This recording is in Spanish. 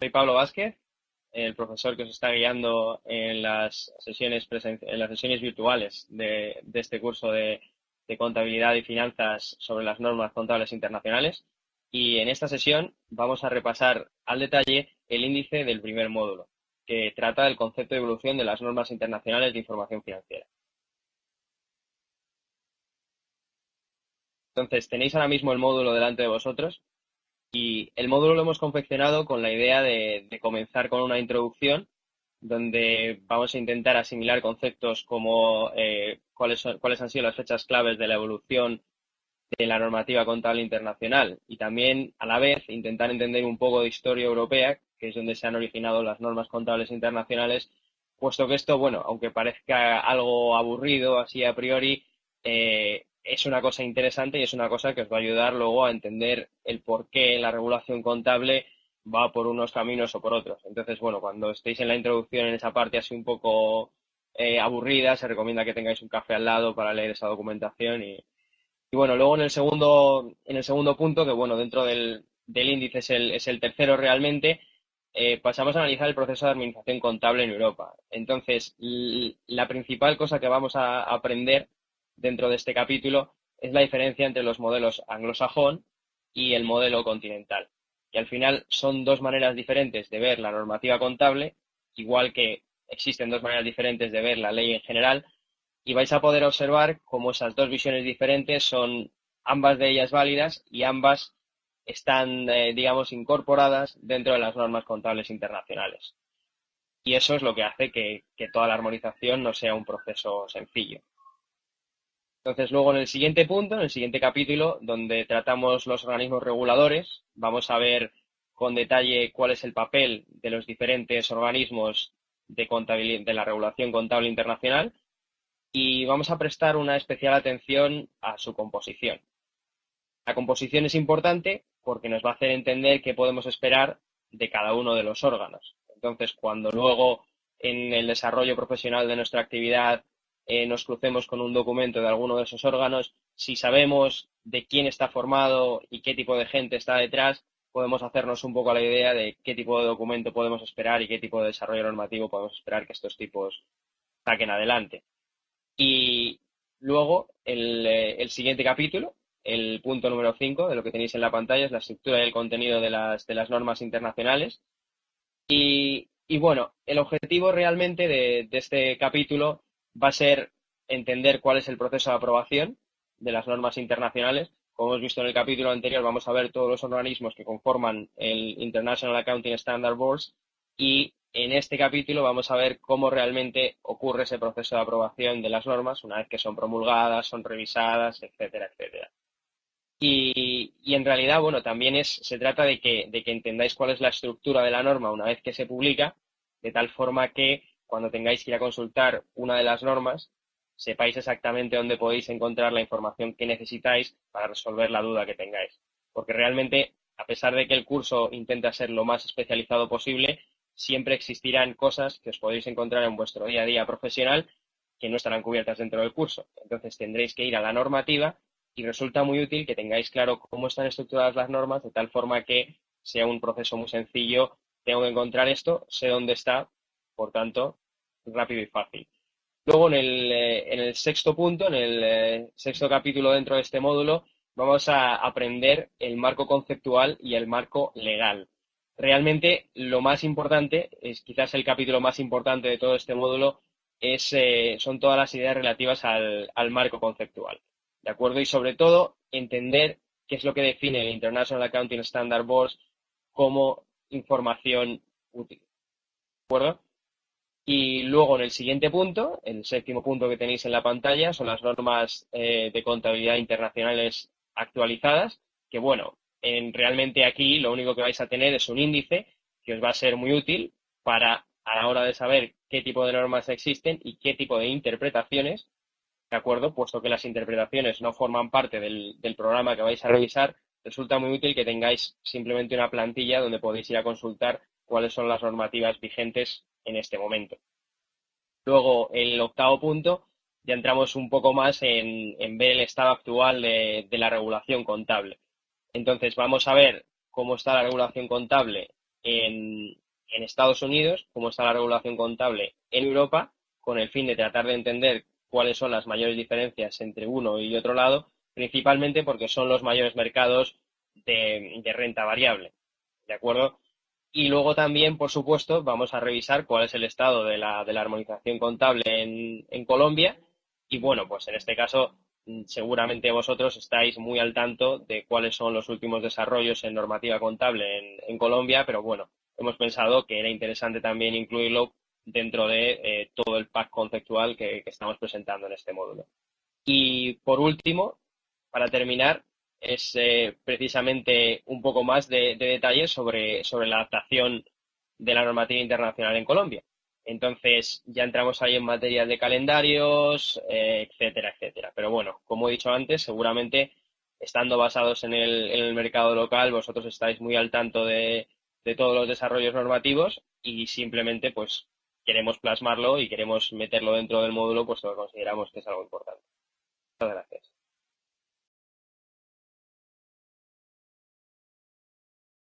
Soy Pablo Vázquez, el profesor que os está guiando en las sesiones, en las sesiones virtuales de, este curso de, de, contabilidad y finanzas sobre las normas contables internacionales. Y en esta sesión vamos a repasar al detalle el índice del primer módulo, que trata del concepto de evolución de las normas internacionales de información financiera. Entonces, tenéis ahora mismo el módulo delante de vosotros y el módulo lo hemos confeccionado con la idea de, comenzar con una introducción donde vamos a intentar asimilar conceptos como eh, cuáles, cuáles han sido las fechas claves de la evolución de la normativa contable internacional y también a la vez intentar entender un poco de historia europea, que es donde se han originado las normas contables internacionales, puesto que esto, bueno, aunque parezca algo aburrido así a priori, eh, es una cosa interesante y es una cosa que os va a ayudar luego a entender el por qué la regulación contable va por unos caminos o por otros. Entonces, bueno, cuando estéis en la introducción en esa parte así un poco eh, aburrida, se recomienda que tengáis un café al lado para leer esa documentación y, bueno, luego en el segundo, en el segundo punto, que bueno, dentro del, índice es el, es el tercero realmente, eh, pasamos a analizar el proceso de administración contable en Europa. Entonces, la principal cosa que vamos a aprender dentro de este capítulo es la diferencia entre los modelos anglosajón y el modelo continental. Y al final son dos maneras diferentes de ver la normativa contable, igual que existen dos maneras diferentes de ver la ley en general, y vais a poder observar cómo esas dos visiones diferentes son ambas de ellas válidas y ambas están, eh, digamos, incorporadas dentro de las normas contables internacionales. Y eso es lo que hace que toda la armonización no sea un proceso sencillo. Entonces, luego en el siguiente punto, en el siguiente capítulo, donde tratamos los organismos reguladores, vamos a ver con detalle cuál es el papel de los diferentes organismos de, de la regulación contable internacional y vamos a prestar una especial atención a su composición. La composición es importante porque nos va a hacer entender qué podemos esperar de cada uno de los órganos. Entonces, cuando luego en el desarrollo profesional de nuestra actividad eh, nos crucemos con un documento de alguno de esos órganos, si sabemos de quién está formado y qué tipo de gente está detrás, podemos hacernos un poco la idea de qué tipo de documento podemos esperar y qué tipo de desarrollo normativo podemos esperar que estos tipos saquen adelante. Y luego, el, eh, siguiente capítulo, el punto número 5 de lo que tenéis en la pantalla, es la estructura y el contenido de las, de las normas internacionales. Y, bueno, el objetivo realmente de este capítulo va a ser entender cuál es el proceso de aprobación de las normas internacionales. Como hemos visto en el capítulo anterior, vamos a ver todos los organismos que conforman el International Accounting Standard Boards y en este capítulo vamos a ver cómo realmente ocurre ese proceso de aprobación de las normas una vez que son promulgadas, son revisadas, etcétera, etcétera. Y, en realidad, bueno, también es, se trata de que, de que entendáis cuál es la estructura de la norma una vez que se publica, de tal forma que cuando tengáis que ir a consultar una de las normas, sepáis exactamente dónde podéis encontrar la información que necesitáis para resolver la duda que tengáis. Porque realmente, a pesar de que el curso intenta ser lo más especializado posible, siempre existirán cosas que os podéis encontrar en vuestro día a día profesional que no estarán cubiertas dentro del curso. Entonces tendréis que ir a la normativa y resulta muy útil que tengáis claro cómo están estructuradas las normas de tal forma que sea un proceso muy sencillo. Tengo que encontrar esto, sé dónde está, por tanto, rápido y fácil. Luego, en el, eh, en el sexto punto, en el eh, sexto capítulo dentro de este módulo, vamos a aprender el marco conceptual y el marco legal. Realmente, lo más importante, es quizás el capítulo más importante de todo este módulo, es, eh, son todas las ideas relativas al, al marco conceptual. ¿De acuerdo? Y sobre todo, entender qué es lo que define el International Accounting Standard Board como información útil. ¿De acuerdo? Y luego en el siguiente punto, el séptimo punto que tenéis en la pantalla, son las normas eh, de contabilidad internacionales actualizadas, que bueno, en, realmente aquí lo único que vais a tener es un índice que os va a ser muy útil para a la hora de saber qué tipo de normas existen y qué tipo de interpretaciones, ¿de acuerdo? Puesto que las interpretaciones no forman parte del, del programa que vais a revisar, resulta muy útil que tengáis simplemente una plantilla donde podéis ir a consultar cuáles son las normativas vigentes en este momento. Luego, el octavo punto, ya entramos un poco más en, ver el estado actual de, la regulación contable. Entonces, vamos a ver cómo está la regulación contable en, Estados Unidos, cómo está la regulación contable en Europa, con el fin de tratar de entender cuáles son las mayores diferencias entre uno y otro lado, principalmente porque son los mayores mercados de, renta variable. ¿De acuerdo? Y luego también, por supuesto, vamos a revisar cuál es el estado de la, de la armonización contable en, en Colombia. Y bueno, pues en este caso, mm, seguramente vosotros estáis muy al tanto de cuáles son los últimos desarrollos en normativa contable en, en Colombia, pero bueno, hemos pensado que era interesante también incluirlo dentro de eh, todo el pack conceptual que, estamos presentando en este módulo. Y por último, para terminar, es eh, precisamente un poco más de, detalles sobre, sobre la adaptación de la normativa internacional en Colombia. Entonces, ya entramos ahí en materia de calendarios, eh, etcétera, etcétera. Pero bueno, como he dicho antes, seguramente estando basados en el, mercado local, vosotros estáis muy al tanto de, de todos los desarrollos normativos y simplemente pues queremos plasmarlo y queremos meterlo dentro del módulo, pues lo consideramos que es algo importante. Muchas gracias.